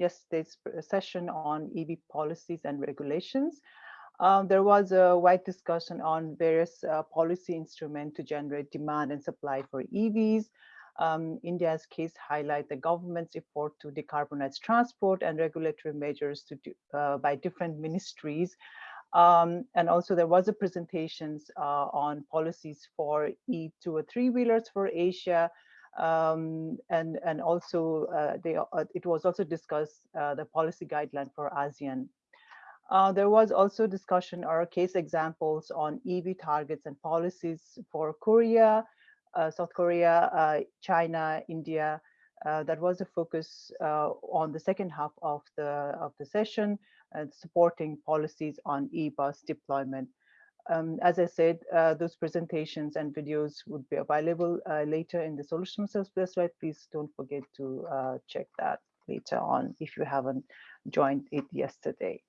yesterday's session on EV policies and regulations. Um, there was a wide discussion on various uh, policy instruments to generate demand and supply for EVs. Um, India's case highlight the government's effort to decarbonize transport and regulatory measures do, uh, by different ministries. Um, and also there was a presentations uh, on policies for E2 or three-wheelers for Asia, um, and and also uh, they uh, it was also discussed uh, the policy guideline for ASEAN. Uh, there was also discussion or case examples on EV targets and policies for Korea, uh, South Korea, uh, China, India. that was a focus on the second half of the of the session, and supporting policies on e-bus deployment um, as I said, uh, those presentations and videos would be available uh, later in the Solution Sales website. Please don't forget to uh, check that later on if you haven't joined it yesterday.